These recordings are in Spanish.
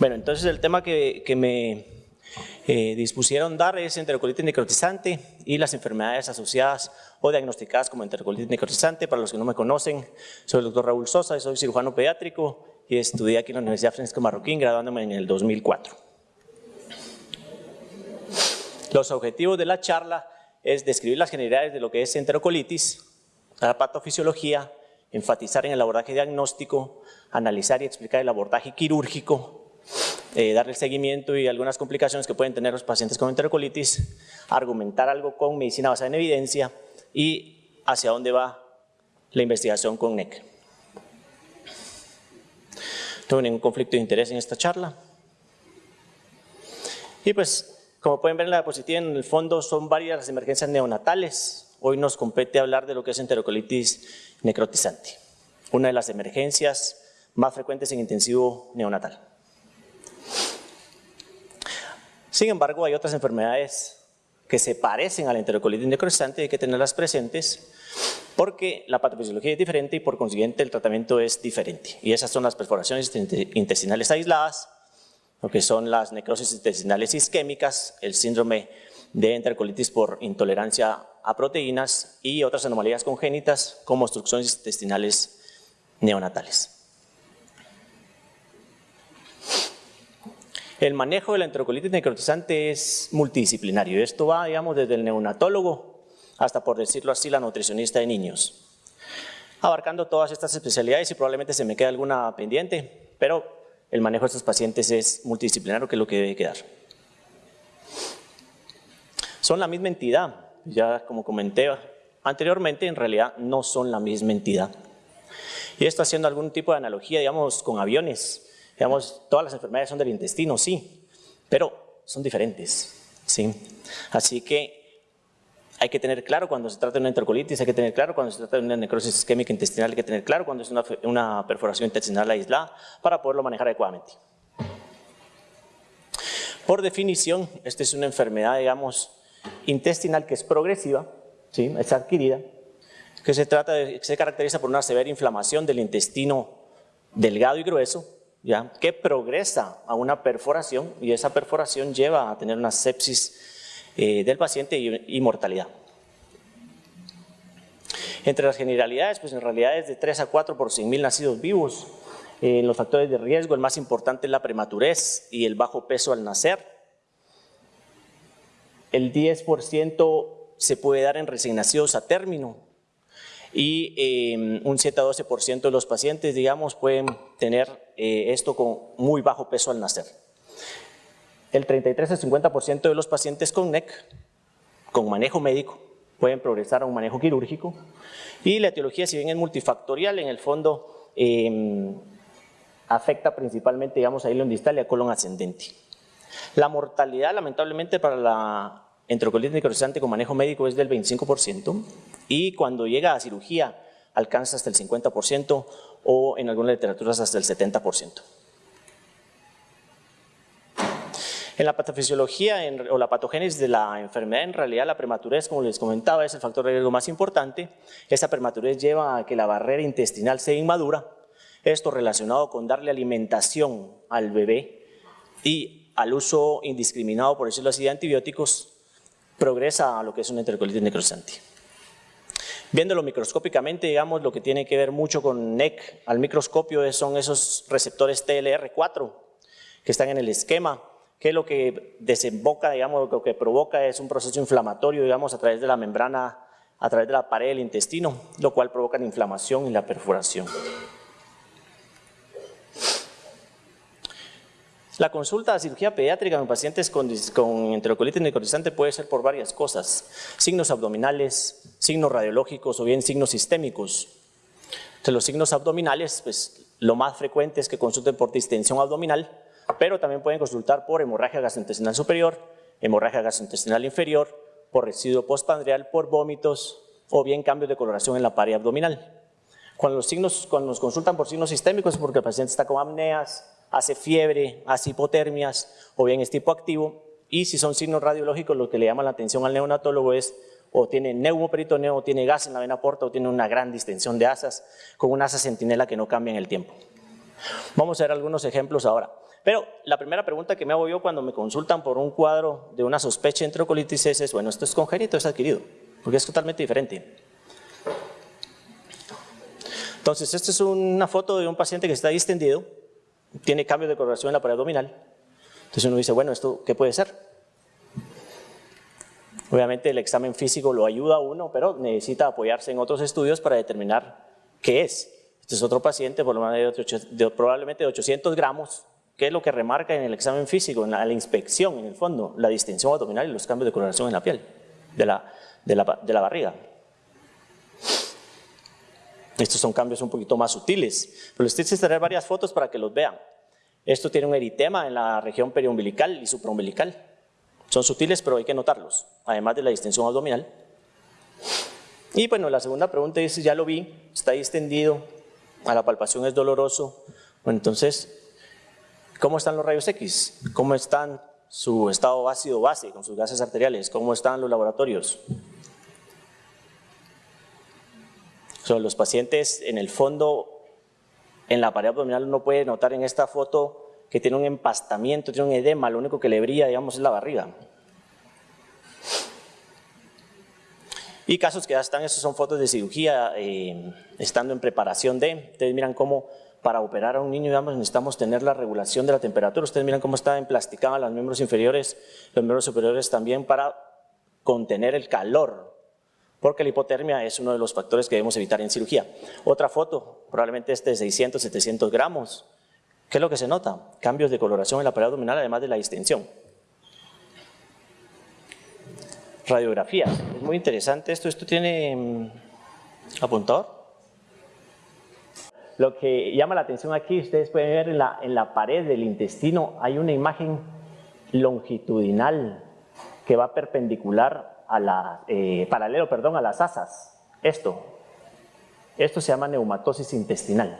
Bueno, entonces el tema que, me eh, dispusieron dar es enterocolitis necrotizante y las enfermedades asociadas o diagnosticadas como enterocolitis necrotizante. Para los que no me conocen, soy el doctor Raúl Sosa, soy cirujano pediátrico y estudié aquí en la Universidad Francisco Marroquín, graduándome en el 2004. Los objetivos de la charla es describir las generalidades de lo que es enterocolitis, la patofisiología, enfatizar en el abordaje diagnóstico, analizar y explicar el abordaje quirúrgico, eh, darle seguimiento y algunas complicaciones que pueden tener los pacientes con enterocolitis, argumentar algo con medicina basada en evidencia y hacia dónde va la investigación con NEC. No tengo ningún conflicto de interés en esta charla. Y pues como pueden ver en la diapositiva, en el fondo son varias las emergencias neonatales. Hoy nos compete hablar de lo que es enterocolitis necrotizante, una de las emergencias más frecuentes en intensivo neonatal. Sin embargo, hay otras enfermedades que se parecen a la enterocolitis necrotizante y hay que tenerlas presentes porque la patofisiología es diferente y por consiguiente el tratamiento es diferente. Y esas son las perforaciones intestinales aisladas, lo que son las necrosis intestinales isquémicas, el síndrome de enterocolitis por intolerancia a proteínas y otras anomalías congénitas como obstrucciones intestinales neonatales. El manejo de la enterocolitis necrotizante es multidisciplinario. Esto va, digamos, desde el neonatólogo hasta, por decirlo así, la nutricionista de niños. Abarcando todas estas especialidades y probablemente se me quede alguna pendiente, pero el manejo de estos pacientes es multidisciplinario, que es lo que debe quedar. Son la misma entidad, ya como comenté anteriormente, en realidad no son la misma entidad. Y esto haciendo algún tipo de analogía, digamos, con aviones. Digamos, todas las enfermedades son del intestino, sí, pero son diferentes, ¿sí? Así que hay que tener claro cuando se trata de una enterocolitis, hay que tener claro cuando se trata de una necrosis isquémica intestinal, hay que tener claro cuando es una, una perforación intestinal aislada para poderlo manejar adecuadamente. Por definición, esta es una enfermedad, digamos, intestinal que es progresiva, ¿sí? es adquirida, que se, trata de, se caracteriza por una severa inflamación del intestino delgado y grueso, ¿ya? que progresa a una perforación y esa perforación lleva a tener una sepsis eh, del paciente y, mortalidad. Entre las generalidades, pues en realidad es de 3 a 4 por 100.000 nacidos vivos. En los factores de riesgo, el más importante es la prematurez y el bajo peso al nacer. El 10% se puede dar en recién nacidos a término y eh, un 7 a 12% de los pacientes, digamos, pueden tener eh, esto con muy bajo peso al nacer el 33 al 50% de los pacientes con NEC, con manejo médico, pueden progresar a un manejo quirúrgico. Y la etiología, si bien es multifactorial, en el fondo em, afecta principalmente, digamos, a hilo distal y a colon ascendente. La mortalidad, lamentablemente, para la enterocolitis necrotizante con manejo médico es del 25% y cuando llega a cirugía alcanza hasta el 50% o en algunas literaturas hasta el 70%. En la patofisiología o la patogénesis de la enfermedad, en realidad la prematurez, como les comentaba, es el factor de riesgo más importante. Esta prematurez lleva a que la barrera intestinal sea inmadura. Esto relacionado con darle alimentación al bebé y al uso indiscriminado, por decirlo así, de antibióticos, progresa a lo que es una enterocolitis necrosante. Viéndolo microscópicamente, digamos, lo que tiene que ver mucho con NEC al microscopio son esos receptores TLR4 que están en el esquema que lo que desemboca, digamos, lo que provoca es un proceso inflamatorio, digamos, a través de la membrana, a través de la pared del intestino, lo cual provoca la inflamación y la perforación. La consulta de cirugía pediátrica en pacientes con, con enterocolitis necrotizante puede ser por varias cosas, signos abdominales, signos radiológicos o bien signos sistémicos. Entre los signos abdominales, pues lo más frecuente es que consulten por distensión abdominal, pero también pueden consultar por hemorragia gastrointestinal superior, hemorragia gastrointestinal inferior, por residuo postpandreal, por vómitos o bien cambios de coloración en la pared abdominal. Cuando, los signos, cuando nos consultan por signos sistémicos es porque el paciente está con apneas, hace fiebre, hace hipotermias o bien es tipo activo y si son signos radiológicos lo que le llama la atención al neonatólogo es o tiene neumoperitoneo, o tiene gas en la vena porta o tiene una gran distensión de asas con una asa centinela que no cambia en el tiempo. Vamos a ver algunos ejemplos ahora. Pero la primera pregunta que me hago yo cuando me consultan por un cuadro de una sospecha de enterocolitis es, bueno, ¿esto es congénito es adquirido? Porque es totalmente diferente. Entonces, esta es una foto de un paciente que está distendido, tiene cambio de coloración en la pared abdominal. Entonces uno dice, bueno, ¿esto qué puede ser? Obviamente el examen físico lo ayuda a uno, pero necesita apoyarse en otros estudios para determinar qué es. Este es otro paciente, por lo menos de, probablemente de 800 gramos, ¿Qué es lo que remarca en el examen físico, en la, inspección, en el fondo? La distensión abdominal y los cambios de coloración en la piel, de la, barriga. Estos son cambios un poquito más sutiles, pero les estoy tener varias fotos para que los vean. Esto tiene un eritema en la región periumbilical y supraumbilical. Son sutiles, pero hay que notarlos, además de la distensión abdominal. Y bueno, la segunda pregunta es, ya lo vi, está distendido, a la palpación es doloroso. Bueno, entonces, ¿Cómo están los rayos X? ¿Cómo están su estado ácido base con sus gases arteriales? ¿Cómo están los laboratorios? Son los pacientes en el fondo, en la pared abdominal uno puede notar en esta foto que tiene un empastamiento, tiene un edema, lo único que le brilla digamos es la barriga. Y casos que ya están, esos son fotos de cirugía, eh, estando en preparación de, ustedes miran cómo para operar a un niño, digamos, necesitamos tener la regulación de la temperatura. Ustedes miran cómo está emplasticada los miembros inferiores, los miembros superiores también para contener el calor, porque la hipotermia es uno de los factores que debemos evitar en cirugía. Otra foto, probablemente este de 600, 700 gramos. ¿Qué es lo que se nota? Cambios de coloración en la pared abdominal, además de la distensión. Radiografía. Es muy interesante esto. ¿Esto tiene mm, apuntador? Lo que llama la atención aquí, ustedes pueden ver en la pared del intestino, hay una imagen longitudinal que va perpendicular eh, paralelo perdón, a las asas. Esto, esto se llama neumatosis intestinal.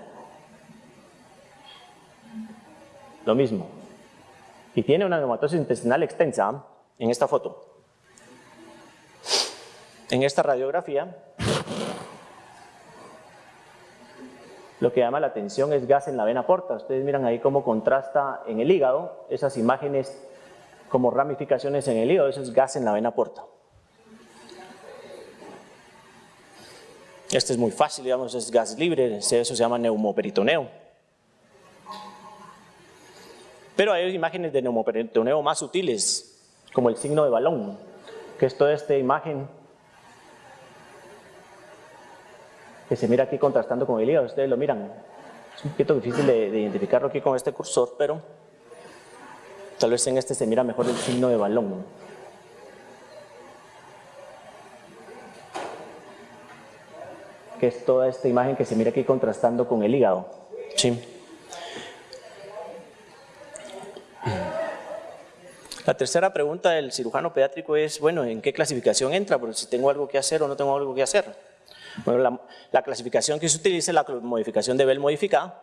Lo mismo. Y tiene una neumatosis intestinal extensa en esta foto. En esta radiografía Lo que llama la atención es gas en la vena porta. Ustedes miran ahí cómo contrasta en el hígado, esas imágenes como ramificaciones en el hígado, eso es gas en la vena porta. Este es muy fácil, digamos, es gas libre, eso se llama neumoperitoneo. Pero hay imágenes de neumoperitoneo más sutiles, como el signo de balón, que es toda esta imagen que se mira aquí contrastando con el hígado, ustedes lo miran. Es un poquito difícil de, identificarlo aquí con este cursor, pero tal vez en este se mira mejor el signo de balón. Que es toda esta imagen que se mira aquí contrastando con el hígado. Sí. La tercera pregunta del cirujano pediátrico es, bueno, ¿en qué clasificación entra? Porque si tengo algo que hacer o no tengo algo que hacer. Bueno, la, clasificación que se utiliza es la modificación de Bell modificada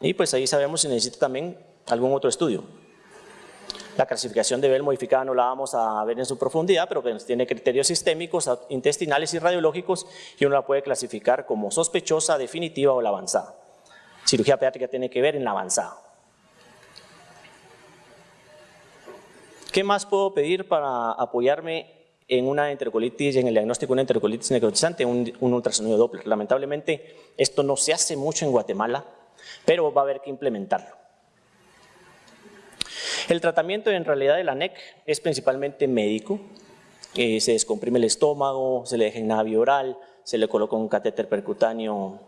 y pues ahí sabemos si necesita también algún otro estudio. La clasificación de Bell modificada no la vamos a ver en su profundidad, pero tiene criterios sistémicos, intestinales y radiológicos y uno la puede clasificar como sospechosa, definitiva o la avanzada. Cirugía pediátrica tiene que ver en la avanzada. ¿Qué más puedo pedir para apoyarme en una enterocolitis, en el diagnóstico de una enterocolitis necrotizante, un ultrasonido Doppler. Lamentablemente esto no se hace mucho en Guatemala, pero va a haber que implementarlo. El tratamiento en realidad de la NEC es principalmente médico, se descomprime el estómago, se le deja en navio oral, se le coloca un catéter percutáneo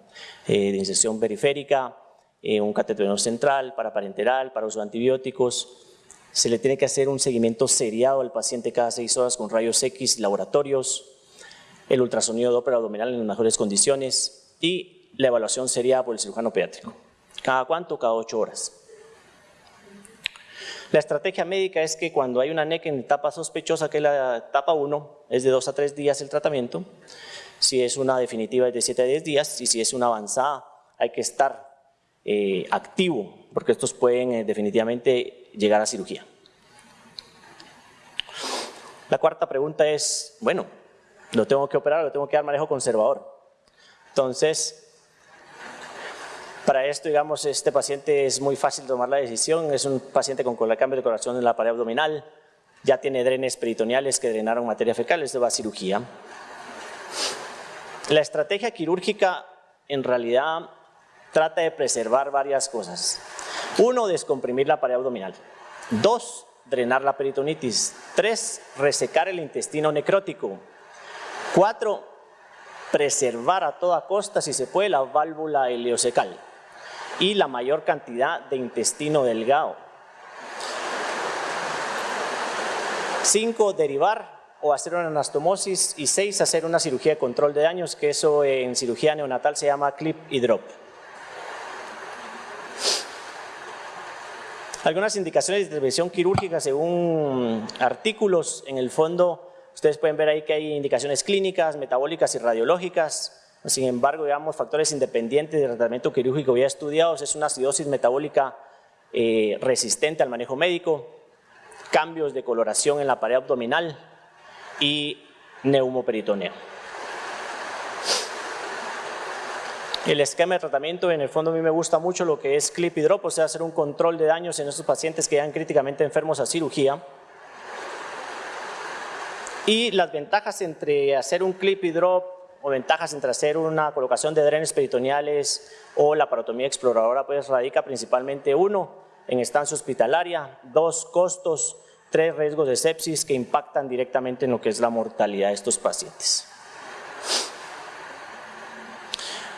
eh, de inserción periférica, eh, un catéter central, para parenteral, para uso de antibióticos, se le tiene que hacer un seguimiento seriado al paciente cada seis horas con rayos X, laboratorios, el ultrasonido Doppler abdominal en las mejores condiciones y la evaluación seriada por el cirujano pediátrico. ¿Cada cuánto? Cada ocho horas. La estrategia médica es que cuando hay una NEC en etapa sospechosa, que es la etapa 1, es de dos a tres días el tratamiento. Si es una definitiva es de 7 a 10 días y si es una avanzada hay que estar eh, activo porque estos pueden eh, definitivamente llegar a cirugía. La cuarta pregunta es, bueno, ¿lo tengo que operar lo tengo que dar manejo conservador? Entonces, Para esto, digamos, este paciente es muy fácil tomar la decisión, es un paciente con cambio de corazón en la pared abdominal, ya tiene drenes peritoneales que drenaron materia fecal, esto va a cirugía. La estrategia quirúrgica en realidad trata de preservar varias cosas. Uno, descomprimir la pared abdominal. Dos, drenar la peritonitis. Tres, resecar el intestino necrótico. Cuatro, preservar a toda costa, si se puede, la válvula ileocecal y la mayor cantidad de intestino delgado. Cinco, derivar o hacer una anastomosis y seis, hacer una cirugía de control de daños, que eso en cirugía neonatal se llama clip y drop. Algunas indicaciones de intervención quirúrgica según artículos, en el fondo ustedes pueden ver ahí que hay indicaciones clínicas, metabólicas y radiológicas, sin embargo, digamos, factores independientes de tratamiento quirúrgico ya estudiados es una acidosis metabólica eh, resistente al manejo médico, cambios de coloración en la pared abdominal y neumoperitoneo. El esquema de tratamiento, en el fondo a mí me gusta mucho lo que es clip y drop, o sea, hacer un control de daños en esos pacientes que llegan críticamente enfermos a cirugía. Y las ventajas entre hacer un clip y drop o ventajas entre hacer una colocación de drenes peritoneales o la parotomía exploradora, pues radica principalmente uno, en estancia hospitalaria, dos, costos, tres, riesgos de sepsis que impactan directamente en lo que es la mortalidad de estos pacientes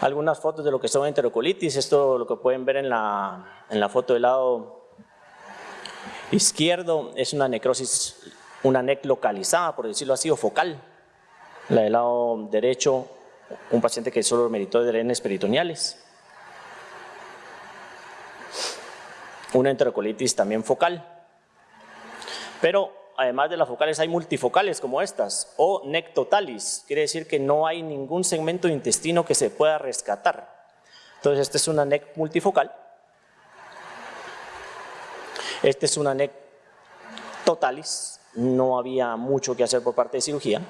algunas fotos de lo que son enterocolitis, esto lo que pueden ver en la, en la foto del lado izquierdo es una necrosis, una NEC localizada, por decirlo así, o focal. La del lado derecho, un paciente que solo meritó drenes peritoneales. Una enterocolitis también focal. Pero además de las focales hay multifocales como estas o nectotalis, quiere decir que no hay ningún segmento de intestino que se pueda rescatar. Entonces esta es una NEC multifocal, esta es una NEC totalis, no había mucho que hacer por parte de cirugía.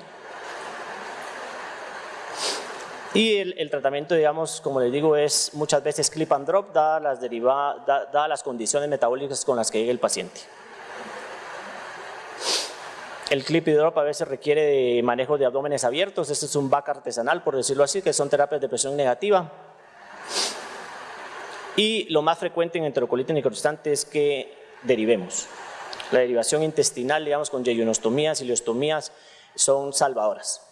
Y el, tratamiento, digamos, como les digo, es muchas veces clip and drop, dadas las, dadas las condiciones metabólicas con las que llega el paciente. El clip y drop a veces requiere de manejo de abdómenes abiertos, este es un back artesanal por decirlo así, que son terapias de presión negativa. Y lo más frecuente en enterocolitis necrotizante es que derivemos. La derivación intestinal, digamos, con yeyonostomías y ileostomías son salvadoras.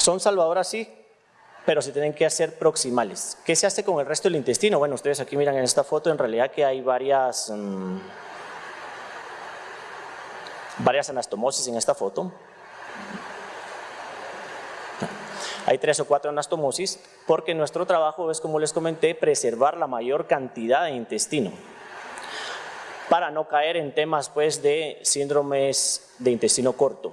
Son salvadoras, sí, pero se tienen que hacer proximales. ¿Qué se hace con el resto del intestino? Bueno, ustedes aquí miran en esta foto, en realidad que hay varias, mm, varias anastomosis en esta foto. Hay tres o cuatro anastomosis porque nuestro trabajo es, como les comenté, preservar la mayor cantidad de intestino para no caer en temas pues, de síndromes de intestino corto.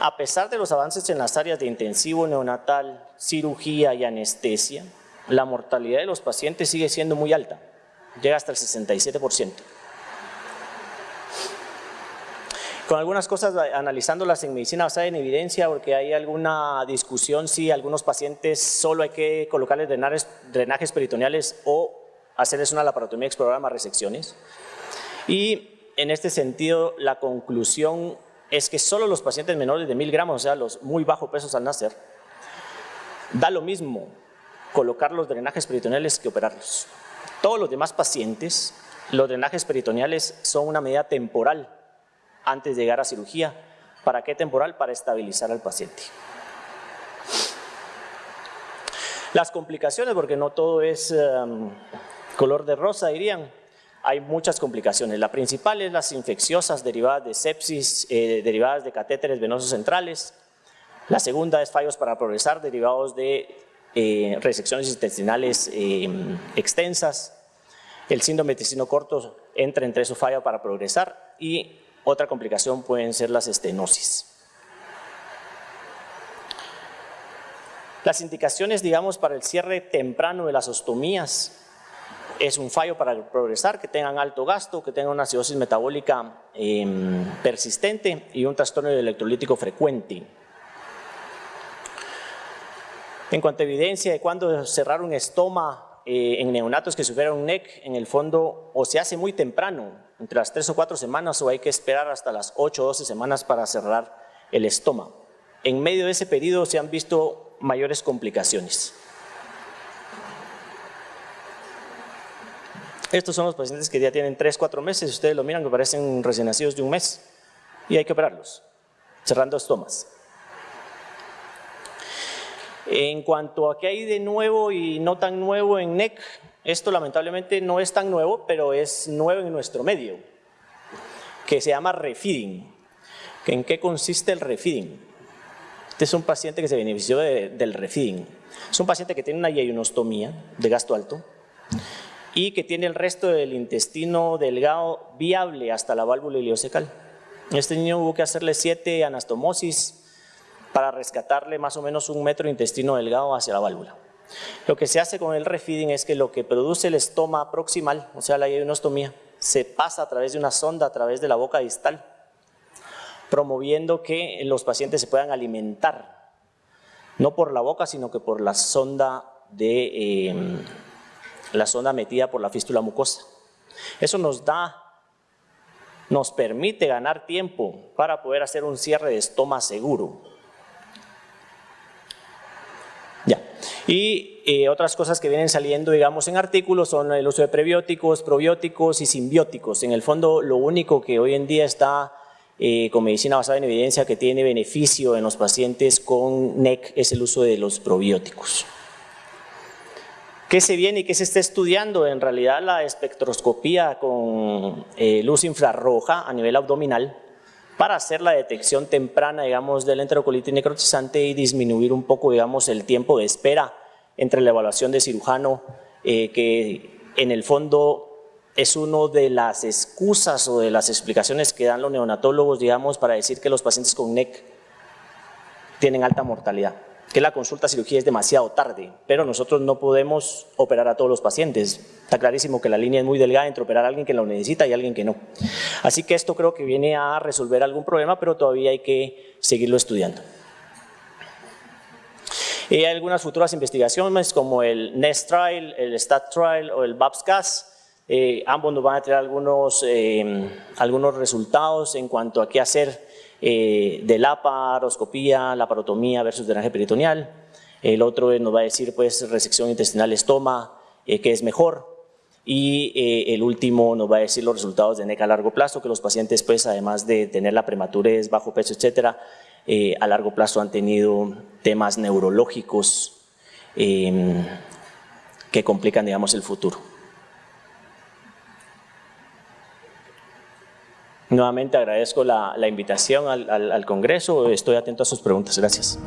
A pesar de los avances en las áreas de intensivo neonatal, cirugía y anestesia, la mortalidad de los pacientes sigue siendo muy alta, llega hasta el 67%. Con algunas cosas, analizándolas en medicina basada en evidencia, porque hay alguna discusión si algunos pacientes solo hay que colocarles drenajes, drenajes peritoneales o hacerles una laparotomía explorar más resecciones. Y en este sentido, la conclusión es que solo los pacientes menores de mil gramos, o sea, los muy bajos pesos al nacer, da lo mismo colocar los drenajes peritoneales que operarlos. Todos los demás pacientes, los drenajes peritoneales son una medida temporal antes de llegar a cirugía. ¿Para qué temporal? Para estabilizar al paciente. Las complicaciones, porque no todo es em, color de rosa, dirían hay muchas complicaciones. La principal es las infecciosas derivadas de sepsis, eh, derivadas de catéteres venosos centrales. La segunda es fallos para progresar derivados de eh, resecciones intestinales eh, extensas. El síndrome intestino corto entra entre esos fallos para progresar y otra complicación pueden ser las estenosis. Las indicaciones, digamos, para el cierre temprano de las ostomías es un fallo para progresar, que tengan alto gasto, que tengan una acidosis metabólica em, persistente y un trastorno electrolítico frecuente. En cuanto a evidencia de cuándo cerrar un estoma eh, en neonatos que sufrieron un NEC, en el fondo o se hace muy temprano, entre las 3 o 4 semanas, o hay que esperar hasta las 8 o 12 semanas para cerrar el estoma. En medio de ese periodo se han visto mayores complicaciones. Estos son los pacientes que ya tienen 3, 4 meses, ustedes lo miran que parecen recién nacidos de un mes y hay que operarlos, cerrando estomas. En cuanto a qué hay de nuevo y no tan nuevo en NEC, esto lamentablemente no es tan nuevo, pero es nuevo en nuestro medio, que se llama refeeding. ¿En qué consiste el refeeding? Este es un paciente que se benefició del refeeding. Es un paciente que tiene una yeyunostomía de gasto alto, y que tiene el resto del intestino delgado viable hasta la válvula ileocecal. Este niño hubo que hacerle siete anastomosis para rescatarle más o menos un metro de intestino delgado hacia la válvula. Lo que se hace con el refeeding es que lo que produce el estoma proximal, o sea la yeyunostomía, se pasa a través de una sonda, a través de la boca distal, promoviendo que los pacientes se puedan alimentar, no por la boca, sino que por la sonda de... Eh, la zona metida por la fístula mucosa. Eso nos da, nos permite ganar tiempo para poder hacer un cierre de estoma seguro. Ya. Y eh, otras cosas que vienen saliendo, digamos, en artículos son el uso de prebióticos, probióticos y simbióticos. En el fondo, lo único que hoy en día está eh, con medicina basada en evidencia que tiene beneficio en los pacientes con NEC es el uso de los probióticos. ¿Qué se viene y qué se está estudiando? En realidad la espectroscopía con eh, luz infrarroja a nivel abdominal para hacer la detección temprana, digamos, del enterocolitis necrotizante y disminuir un poco, digamos, el tiempo de espera entre la evaluación de cirujano, eh, que en el fondo es una de las excusas o de las explicaciones que dan los neonatólogos, digamos, para decir que los pacientes con NEC tienen alta mortalidad que la consulta cirugía es demasiado tarde, pero nosotros no podemos operar a todos los pacientes. Está clarísimo que la línea es muy delgada entre operar a alguien que lo necesita y alguien que no. Así que esto creo que viene a resolver algún problema, pero todavía hay que seguirlo estudiando. Y hay algunas futuras investigaciones como el NEST Trial, el STAT Trial o el BAPS-CAS. Eh, ambos nos van a traer algunos, eh, algunos resultados en cuanto a qué hacer eh, de la paroscopía, la parotomía versus drenaje peritoneal. El otro nos va a decir pues resección intestinal estoma, eh, que es mejor. Y eh, el último nos va a decir los resultados de NEC a largo plazo, que los pacientes pues además de tener la prematurez, bajo peso, etcétera, a largo plazo han tenido temas neurológicos que complican digamos el futuro. Nuevamente agradezco la, invitación al, al Congreso, estoy atento a sus preguntas. Gracias.